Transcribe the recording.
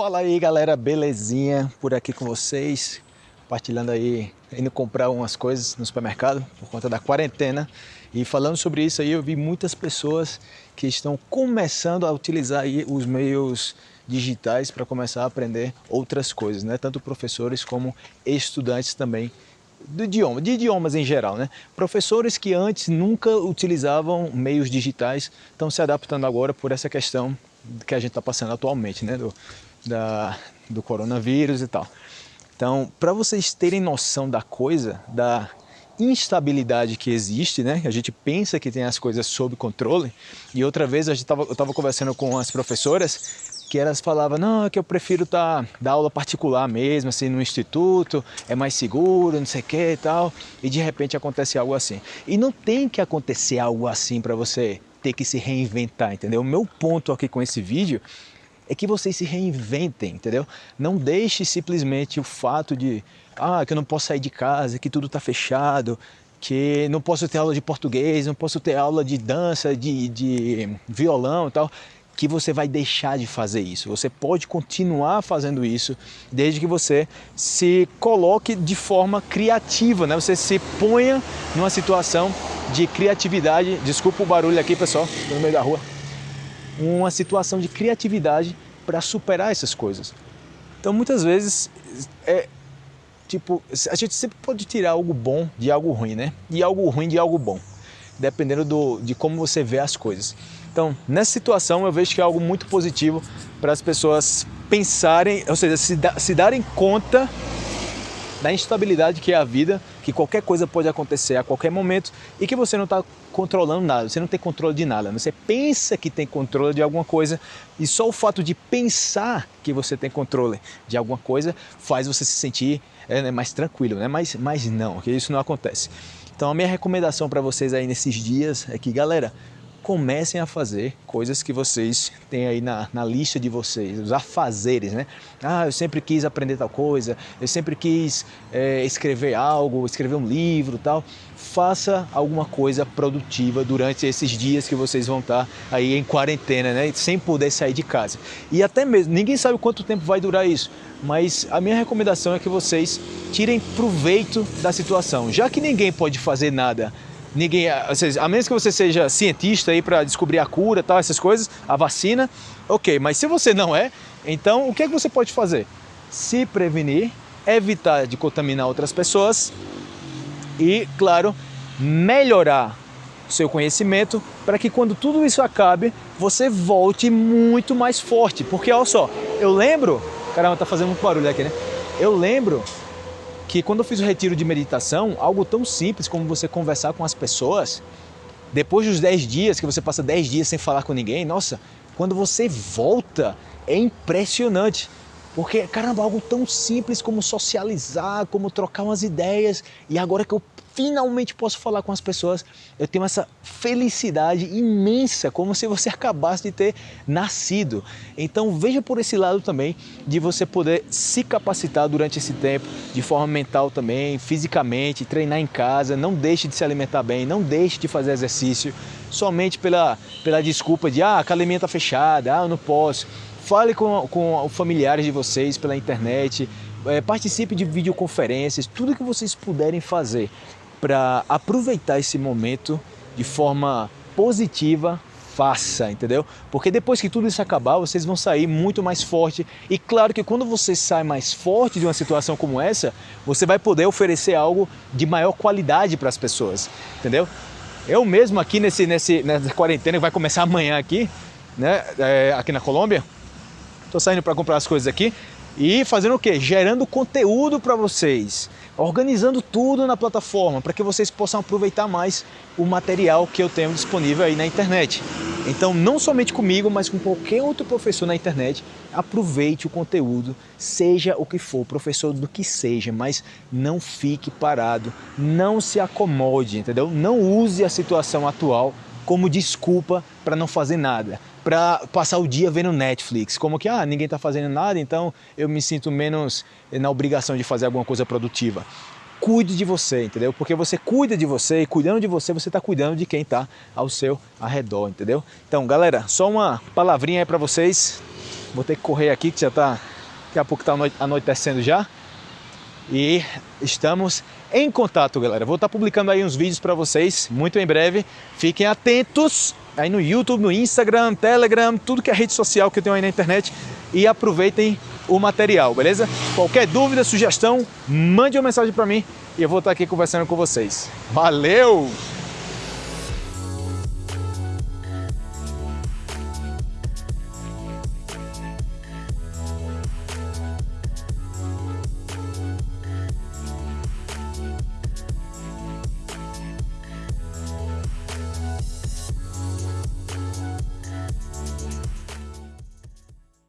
Fala aí galera, belezinha por aqui com vocês, compartilhando aí, indo comprar umas coisas no supermercado por conta da quarentena e falando sobre isso aí eu vi muitas pessoas que estão começando a utilizar aí os meios digitais para começar a aprender outras coisas, né? Tanto professores como estudantes também idioma, de idiomas em geral, né? Professores que antes nunca utilizavam meios digitais estão se adaptando agora por essa questão que a gente está passando atualmente, né? Do, da, do coronavírus e tal. Então, para vocês terem noção da coisa, da instabilidade que existe, né? A gente pensa que tem as coisas sob controle. E outra vez a gente tava, eu estava conversando com as professoras que elas falavam, não, é que eu prefiro tá, dar aula particular mesmo, assim, no instituto, é mais seguro, não sei o que e tal. E de repente acontece algo assim. E não tem que acontecer algo assim para você ter que se reinventar, entendeu? O meu ponto aqui com esse vídeo é que vocês se reinventem, entendeu? Não deixe simplesmente o fato de, ah, que eu não posso sair de casa, que tudo está fechado, que não posso ter aula de português, não posso ter aula de dança, de, de violão e tal, que você vai deixar de fazer isso. Você pode continuar fazendo isso desde que você se coloque de forma criativa, né? Você se ponha numa situação de criatividade. Desculpa o barulho aqui, pessoal, no meio da rua uma situação de criatividade para superar essas coisas. Então muitas vezes é tipo, a gente sempre pode tirar algo bom de algo ruim, né? E algo ruim de algo bom, dependendo do, de como você vê as coisas. Então, nessa situação eu vejo que é algo muito positivo para as pessoas pensarem, ou seja, se, da, se darem conta da instabilidade que é a vida, que qualquer coisa pode acontecer a qualquer momento e que você não está controlando nada, você não tem controle de nada. Você pensa que tem controle de alguma coisa e só o fato de pensar que você tem controle de alguma coisa faz você se sentir é, né, mais tranquilo, né? mas, mas não, que isso não acontece. Então a minha recomendação para vocês aí nesses dias é que, galera, comecem a fazer coisas que vocês têm aí na, na lista de vocês, os afazeres, né? Ah, eu sempre quis aprender tal coisa, eu sempre quis é, escrever algo, escrever um livro tal. Faça alguma coisa produtiva durante esses dias que vocês vão estar aí em quarentena, né? Sem poder sair de casa. E até mesmo, ninguém sabe quanto tempo vai durar isso, mas a minha recomendação é que vocês tirem proveito da situação. Já que ninguém pode fazer nada ninguém, a menos que você seja cientista aí para descobrir a cura, tal, essas coisas, a vacina, ok. Mas se você não é, então o que é que você pode fazer? Se prevenir, evitar de contaminar outras pessoas e, claro, melhorar seu conhecimento para que quando tudo isso acabe, você volte muito mais forte. Porque olha só, eu lembro, caramba, tá fazendo muito barulho aqui, né? Eu lembro que quando eu fiz o retiro de meditação, algo tão simples como você conversar com as pessoas, depois dos 10 dias, que você passa 10 dias sem falar com ninguém, nossa, quando você volta, é impressionante. Porque, caramba, algo tão simples como socializar, como trocar umas ideias. E agora que eu finalmente posso falar com as pessoas, eu tenho essa felicidade imensa, como se você acabasse de ter nascido. Então veja por esse lado também, de você poder se capacitar durante esse tempo, de forma mental também, fisicamente, treinar em casa, não deixe de se alimentar bem, não deixe de fazer exercício, somente pela, pela desculpa de, ah, a academia está fechada, ah, eu não posso. Fale com, com familiares de vocês pela internet, é, participe de videoconferências, tudo que vocês puderem fazer para aproveitar esse momento de forma positiva, faça, entendeu? Porque depois que tudo isso acabar, vocês vão sair muito mais forte. E claro que quando você sai mais forte de uma situação como essa, você vai poder oferecer algo de maior qualidade para as pessoas, entendeu? Eu mesmo aqui nesse, nesse, nessa quarentena que vai começar amanhã aqui, né, é, aqui na Colômbia, estou saindo para comprar as coisas aqui e fazendo o quê? Gerando conteúdo para vocês organizando tudo na plataforma para que vocês possam aproveitar mais o material que eu tenho disponível aí na internet. Então, não somente comigo, mas com qualquer outro professor na internet, aproveite o conteúdo, seja o que for, professor do que seja, mas não fique parado, não se acomode, entendeu? Não use a situação atual como desculpa para não fazer nada para passar o dia vendo Netflix, como que ah, ninguém está fazendo nada, então eu me sinto menos na obrigação de fazer alguma coisa produtiva. Cuide de você, entendeu? Porque você cuida de você e cuidando de você, você está cuidando de quem está ao seu arredor, entendeu? Então, galera, só uma palavrinha aí para vocês. Vou ter que correr aqui que já está Daqui a pouco está anoitecendo já. E estamos em contato, galera. Vou estar tá publicando aí uns vídeos para vocês muito em breve. Fiquem atentos aí no YouTube, no Instagram, Telegram, tudo que é rede social que eu tenho aí na internet e aproveitem o material, beleza? Qualquer dúvida, sugestão, mande uma mensagem para mim e eu vou estar aqui conversando com vocês. Valeu!